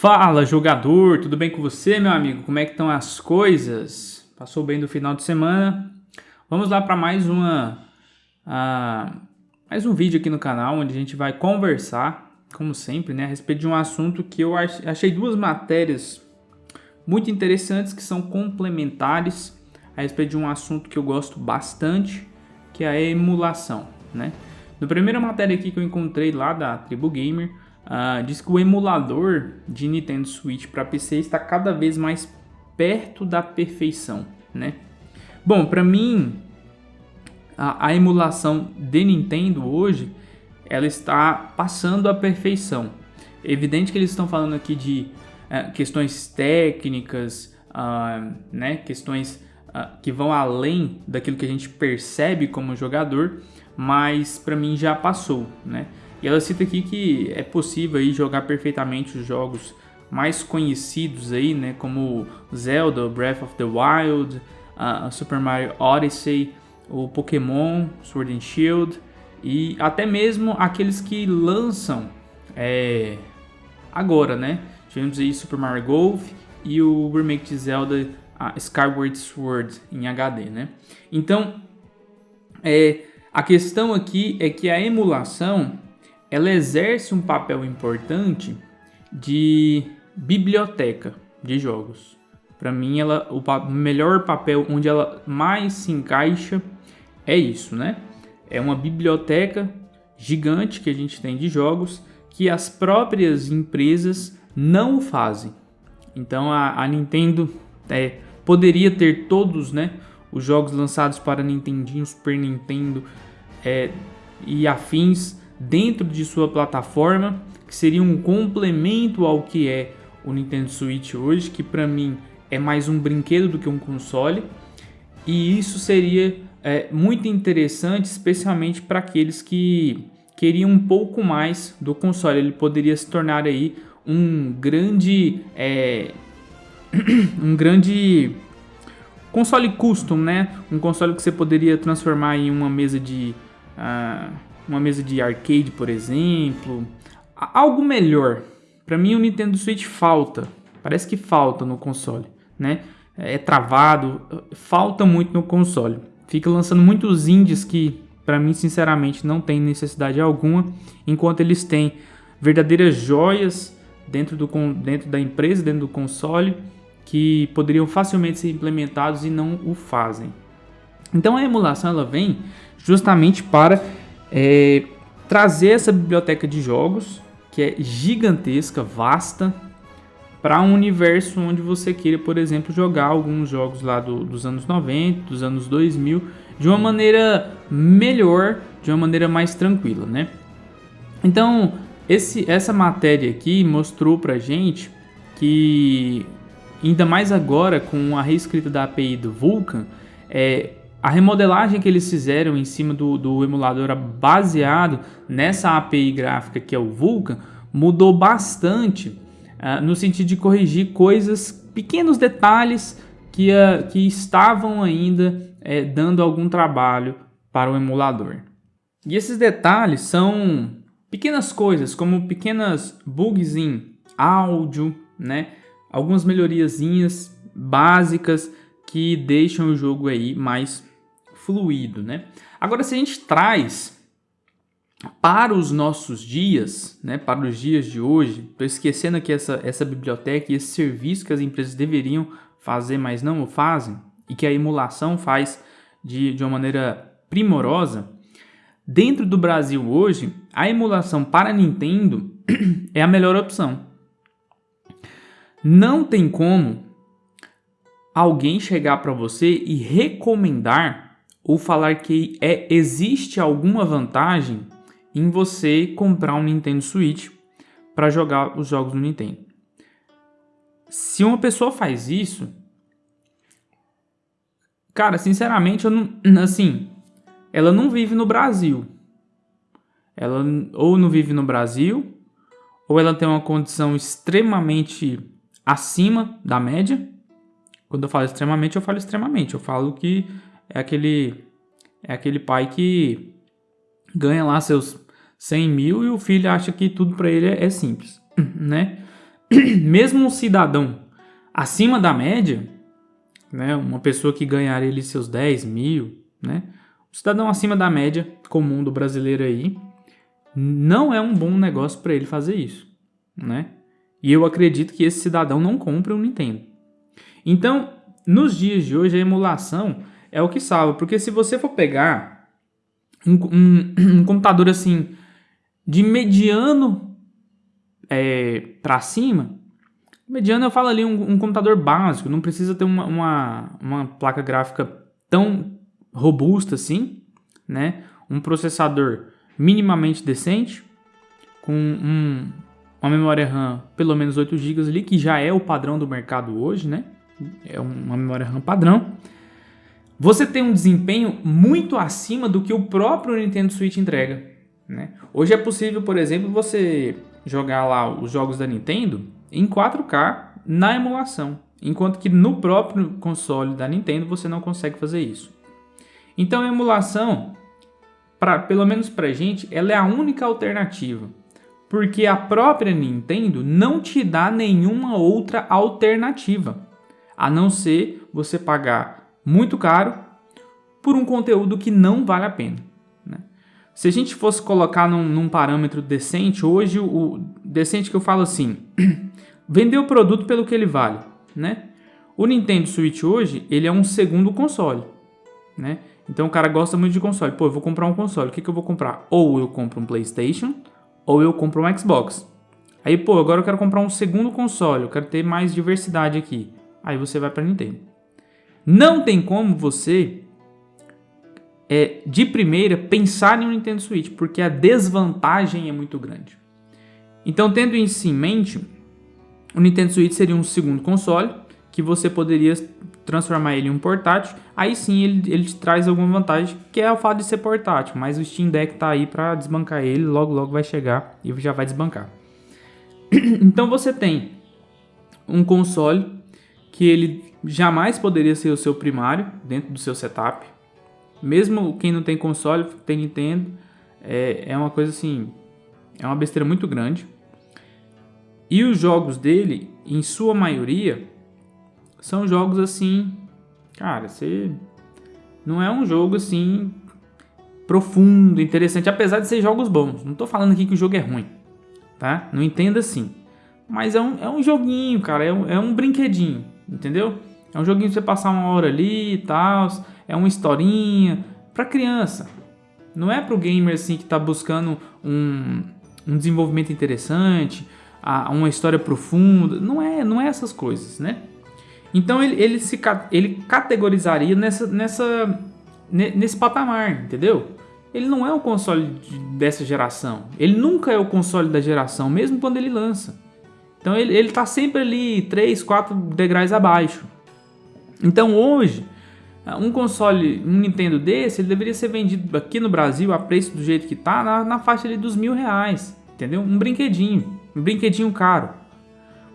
Fala jogador, tudo bem com você meu amigo? Como é que estão as coisas? Passou bem do final de semana? Vamos lá para mais uma uh, mais um vídeo aqui no canal onde a gente vai conversar, como sempre, né, a respeito de um assunto que eu achei duas matérias muito interessantes que são complementares a respeito de um assunto que eu gosto bastante, que é a emulação, né? Na primeira matéria aqui que eu encontrei lá da Tribu Gamer, Uh, diz que o emulador de Nintendo Switch para PC está cada vez mais perto da perfeição, né? Bom, para mim, a, a, emulação de Nintendo hoje, ela está passando a perfeição. É evidente que eles estão falando aqui de uh, questões técnicas, uh, né? Questões que vão além daquilo que a gente percebe como jogador, mas para mim já passou, né? E ela cita aqui que é possível aí jogar perfeitamente os jogos mais conhecidos aí, né, como Zelda, Breath of the Wild, uh, Super Mario Odyssey, o Pokémon Sword and Shield e até mesmo aqueles que lançam é, agora, né? Tivemos aí Super Mario Golf e o remake de Zelda Skyward Sword em HD, né? Então, é, a questão aqui é que a emulação ela exerce um papel importante de biblioteca de jogos. Para mim, ela, o melhor papel onde ela mais se encaixa é isso, né? É uma biblioteca gigante que a gente tem de jogos que as próprias empresas não fazem. Então a, a Nintendo é, poderia ter todos, né, os jogos lançados para Nintendinho, Super Nintendo é, e afins dentro de sua plataforma, que seria um complemento ao que é o Nintendo Switch hoje, que para mim é mais um brinquedo do que um console. E isso seria é, muito interessante, especialmente para aqueles que queriam um pouco mais do console. Ele poderia se tornar aí um grande, é, um grande console custom, né? Um console que você poderia transformar em uma mesa de uh, uma mesa de arcade, por exemplo, algo melhor. Para mim o Nintendo Switch falta, parece que falta no console, né? É travado, falta muito no console. Fica lançando muitos indies que para mim sinceramente não tem necessidade alguma, enquanto eles têm verdadeiras joias dentro, do, dentro da empresa, dentro do console, que poderiam facilmente ser implementados e não o fazem. Então a emulação ela vem justamente para é, trazer essa biblioteca de jogos, que é gigantesca, vasta, para um universo onde você queira, por exemplo, jogar alguns jogos lá do, dos anos 90, dos anos 2000, de uma maneira melhor, de uma maneira mais tranquila, né? Então, esse, essa matéria aqui mostrou pra gente que, ainda mais agora com a reescrita da API do Vulkan, é, a remodelagem que eles fizeram em cima do, do emulador baseado nessa API gráfica que é o Vulkan mudou bastante uh, no sentido de corrigir coisas, pequenos detalhes que, uh, que estavam ainda uh, dando algum trabalho para o emulador. E esses detalhes são pequenas coisas, como pequenas bugs em áudio, né? algumas melhoriazinhas básicas que deixam o jogo aí mais fluido, né? Agora, se a gente traz para os nossos dias, né, para os dias de hoje, estou esquecendo aqui essa, essa biblioteca e esse serviço que as empresas deveriam fazer, mas não o fazem, e que a emulação faz de, de uma maneira primorosa, dentro do Brasil hoje, a emulação para Nintendo é a melhor opção. Não tem como alguém chegar para você e recomendar ou falar que é, existe alguma vantagem em você comprar um Nintendo Switch para jogar os jogos do Nintendo. Se uma pessoa faz isso, cara, sinceramente, eu não, assim, ela não vive no Brasil. Ela ou não vive no Brasil, ou ela tem uma condição extremamente acima da média. Quando eu falo extremamente, eu falo extremamente. Eu falo que é aquele, é aquele pai que ganha lá seus 100 mil e o filho acha que tudo para ele é, é, simples, né? mesmo um cidadão acima da média, né, uma pessoa que ganhar ele seus 10 mil, né, um cidadão acima da média comum do brasileiro aí, não é um bom negócio para ele fazer isso, né? E eu acredito que esse cidadão não compre um Nintendo. Então, nos dias de hoje, a emulação é o que salva, porque se você for pegar um, um, um computador assim de mediano é, para cima, mediano eu falo ali um, um, computador básico, não precisa ter uma, uma, uma placa gráfica tão robusta assim, né? Um processador minimamente decente, com um, uma memória RAM pelo menos 8 GB ali, que já é o padrão do mercado hoje, né? É uma memória RAM padrão. Você tem um desempenho muito acima do que o próprio Nintendo Switch entrega. Né? Hoje é possível, por exemplo, você jogar lá os jogos da Nintendo em 4K na emulação, enquanto que no próprio console da Nintendo você não consegue fazer isso. Então a emulação, pra, pelo menos para gente, ela é a única alternativa, porque a própria Nintendo não te dá nenhuma outra alternativa, a não ser você pagar muito caro por um conteúdo que não vale a pena. Né? Se a gente fosse colocar num, num parâmetro decente, hoje o decente que eu falo assim, vender o produto pelo que ele vale, né? O Nintendo Switch hoje, ele é um segundo console, né? Então o cara gosta muito de console. Pô, eu vou comprar um console, o que, que eu vou comprar? Ou eu compro um Playstation, ou eu compro um Xbox. Aí, pô, agora eu quero comprar um segundo console, eu quero ter mais diversidade aqui. Aí você vai para Nintendo. Não tem como você, é, de primeira, pensar em um Nintendo Switch, porque a desvantagem é muito grande. Então, tendo isso em mente, o Nintendo Switch seria um segundo console, que você poderia transformar ele em um portátil, aí sim ele, ele te traz alguma vantagem, que é o fato de ser portátil, mas o Steam Deck tá aí para desbancar ele, logo logo vai chegar e já vai desbancar. então você tem um console que ele jamais poderia ser o seu primário dentro do seu setup. Mesmo quem não tem console, tem Nintendo, é, é uma coisa assim, é uma besteira muito grande. E os jogos dele, em sua maioria, são jogos assim, cara, você não é um jogo assim profundo, interessante, apesar de ser jogos bons. Não tô falando aqui que o jogo é ruim, tá? Não entenda assim. Mas é um, é um joguinho, cara, é um, é um brinquedinho, entendeu? É um joguinho pra você passar uma hora ali e tal. É uma historinha. Pra criança. Não é pro gamer assim que tá buscando um, um desenvolvimento interessante, uma história profunda. Não é, não é essas coisas, né? Então ele, ele, se, ele categorizaria nessa, nessa, nesse patamar, entendeu? Ele não é o console dessa geração. Ele nunca é o console da geração, mesmo quando ele lança. Então ele, ele tá sempre ali 3, 4 degraus abaixo. Então hoje, um console, um Nintendo desse, ele deveria ser vendido aqui no Brasil a preço do jeito que tá, na, na faixa ali dos mil reais, entendeu? Um brinquedinho, um brinquedinho caro.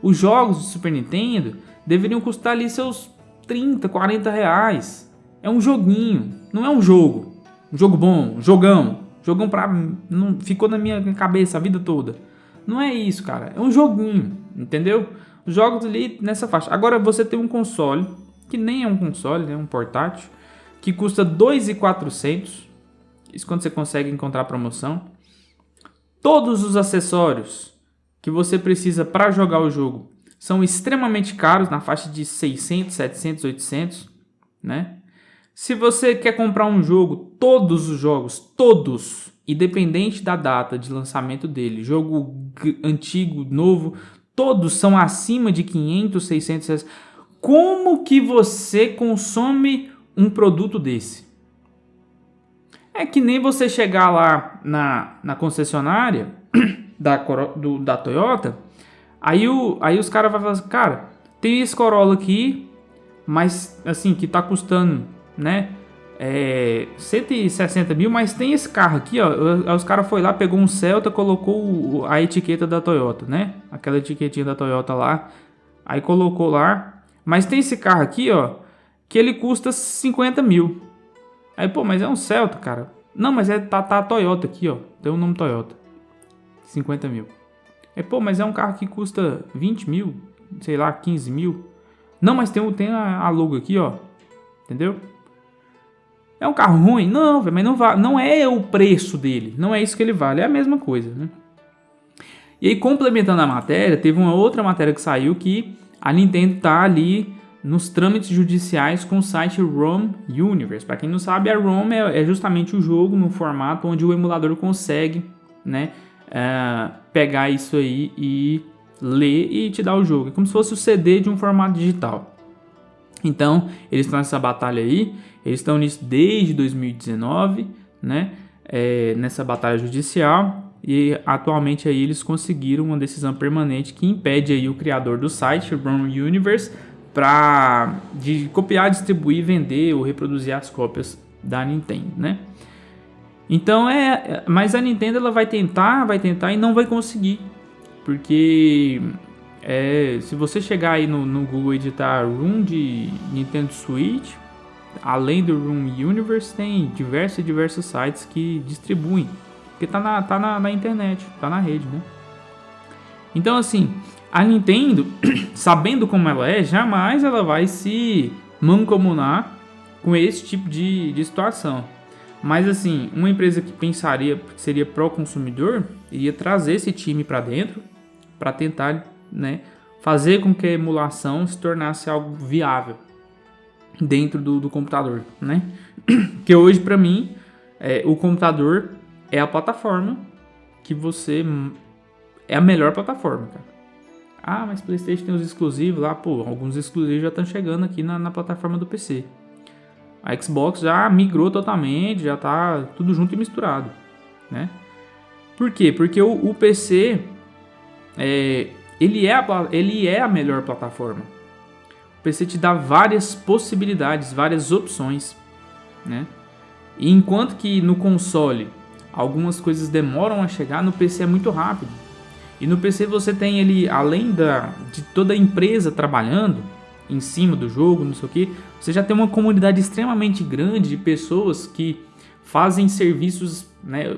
Os jogos do Super Nintendo deveriam custar ali seus 30, 40 reais. É um joguinho, não é um jogo. Um jogo bom, um jogão. Jogão pra. Não, ficou na minha cabeça a vida toda. Não é isso, cara. É um joguinho, entendeu? Os jogos ali nessa faixa. Agora você tem um console que nem é um console, é um portátil, que custa 2.400. Isso quando você consegue encontrar promoção. Todos os acessórios que você precisa para jogar o jogo são extremamente caros, na faixa de 600, 700, 800, né? Se você quer comprar um jogo, todos os jogos, todos, independente da data de lançamento dele, jogo antigo, novo, todos são acima de 500, 600 reais. Como que você consome um produto desse? É que nem você chegar lá na, na concessionária da, do, da Toyota, aí, o, aí os caras vão falar assim, cara, tem esse Corolla aqui, mas assim, que tá custando, né, é, 160 mil, mas tem esse carro aqui, ó, os caras foi lá, pegou um Celta, colocou a etiqueta da Toyota, né, aquela etiquetinha da Toyota lá, aí colocou lá, mas tem esse carro aqui, ó, que ele custa 50 mil. Aí, pô, mas é um Celta, cara. Não, mas é tá, tá Toyota aqui, ó. Tem o um nome Toyota. 50 mil. É, pô, mas é um carro que custa 20 mil, sei lá, 15 mil. Não, mas tem, tem a, a logo aqui, ó. Entendeu? É um carro ruim? Não, mas não, não é o preço dele. Não é isso que ele vale. É a mesma coisa, né? E aí, complementando a matéria, teve uma outra matéria que saiu que a Nintendo tá ali nos trâmites judiciais com o site ROM Universe. Para quem não sabe, a ROM é, é, justamente o jogo no formato onde o emulador consegue né, é, pegar isso aí e ler e te dar o jogo. É como se fosse o CD de um formato digital. Então, eles estão nessa batalha aí, eles estão nisso desde 2019, né, é, nessa batalha judicial e atualmente aí eles conseguiram uma decisão permanente que impede aí o criador do site, o Brown Universe, para de copiar, distribuir, vender ou reproduzir as cópias da Nintendo, né? Então é, mas a Nintendo ela vai tentar, vai tentar e não vai conseguir, porque é, se você chegar aí no, no Google editar Room de Nintendo Switch, além do Room Universe tem diversos e diversos sites que distribuem porque tá na, tá na, na internet, tá na rede, né? Então, assim, a Nintendo, sabendo como ela é, jamais ela vai se mancomunar com esse tipo de, de situação. Mas, assim, uma empresa que pensaria que seria pró-consumidor iria trazer esse time para dentro para tentar né, fazer com que a emulação se tornasse algo viável dentro do, do computador, né? Que hoje, para mim, é, o computador é a plataforma que você. É a melhor plataforma, cara. Ah, mas PlayStation tem os exclusivos lá, pô, alguns exclusivos já estão chegando aqui na, na plataforma do PC. A Xbox já migrou totalmente, já tá tudo junto e misturado, né? Por quê? Porque o, o PC é, ele, é a, ele é a melhor plataforma. O PC te dá várias possibilidades, várias opções, né? E enquanto que no console algumas coisas demoram a chegar, no PC é muito rápido. E no PC você tem ele, além da, de toda a empresa trabalhando em cima do jogo, não sei o que, você já tem uma comunidade extremamente grande de pessoas que fazem serviços, né?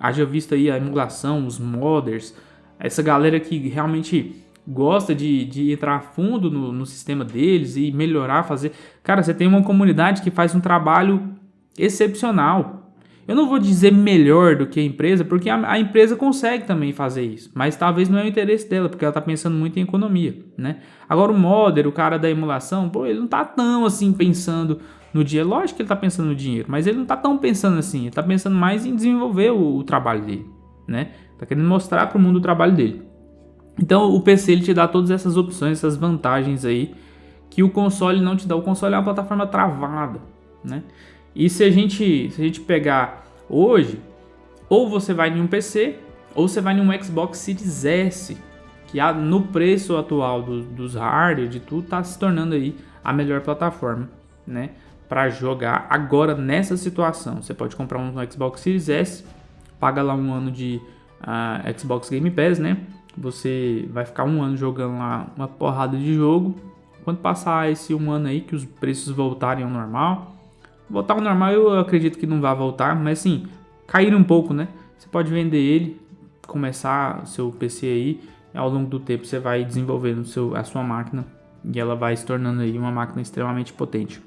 Haja visto aí a emulação, os modders, essa galera que realmente gosta de, de entrar a fundo no, no sistema deles e melhorar, fazer. Cara, você tem uma comunidade que faz um trabalho excepcional eu não vou dizer melhor do que a empresa, porque a, a, empresa consegue também fazer isso, mas talvez não é o interesse dela, porque ela está pensando muito em economia, né? Agora o modder, o cara da emulação, pô, ele não está tão assim pensando no dia, lógico que ele está pensando no dinheiro, mas ele não está tão pensando assim, ele está pensando mais em desenvolver o, o trabalho dele, né? Está querendo mostrar para o mundo o trabalho dele. Então o PC ele te dá todas essas opções, essas vantagens aí que o console não te dá. O console é uma plataforma travada, né? E se a gente, se a gente pegar hoje, ou você vai em um PC, ou você vai em um Xbox Series S, que no preço atual do, dos hardware, de tudo, está se tornando aí a melhor plataforma, né? Para jogar agora nessa situação. Você pode comprar um Xbox Series S, paga lá um ano de uh, Xbox Game Pass, né? Você vai ficar um ano jogando lá uma porrada de jogo. Quando passar esse um ano aí, que os preços voltarem ao normal, Voltar ao normal eu acredito que não vai voltar, mas sim, cair um pouco, né? Você pode vender ele, começar o seu PC aí, ao longo do tempo você vai desenvolvendo seu, a sua máquina e ela vai se tornando aí uma máquina extremamente potente.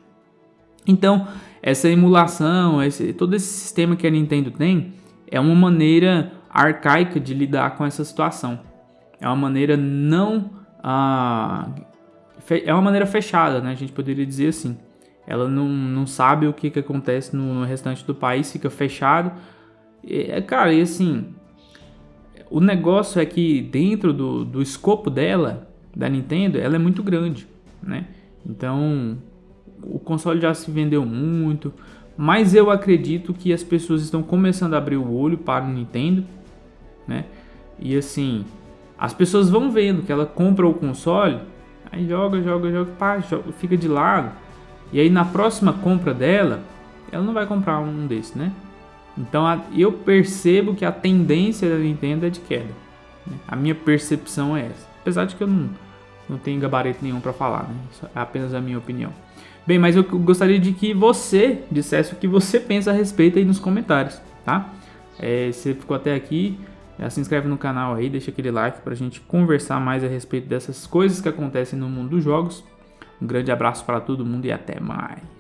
Então, essa emulação, esse, todo esse sistema que a Nintendo tem, é uma maneira arcaica de lidar com essa situação. É uma maneira não... Ah, é uma maneira fechada, né? A gente poderia dizer assim ela não, não sabe o que, que acontece no, no restante do país, fica fechado. É, cara, e assim, o negócio é que dentro do, do escopo dela, da Nintendo, ela é muito grande, né? Então, o console já se vendeu muito, mas eu acredito que as pessoas estão começando a abrir o olho para o Nintendo, né? E assim, as pessoas vão vendo que ela compra o console, aí joga, joga, joga, pá, joga, fica de lado e aí na próxima compra dela, ela não vai comprar um desse, né? Então a, eu percebo que a tendência da Nintendo é de queda. Né? A minha percepção é essa. Apesar de que eu não, não tenho gabarito nenhum para falar, né? Isso é apenas a minha opinião. Bem, mas eu gostaria de que você dissesse o que você pensa a respeito aí nos comentários, tá? É, você ficou até aqui, se inscreve no canal aí, deixa aquele like pra gente conversar mais a respeito dessas coisas que acontecem no mundo dos jogos. Um grande abraço para todo mundo e até mais.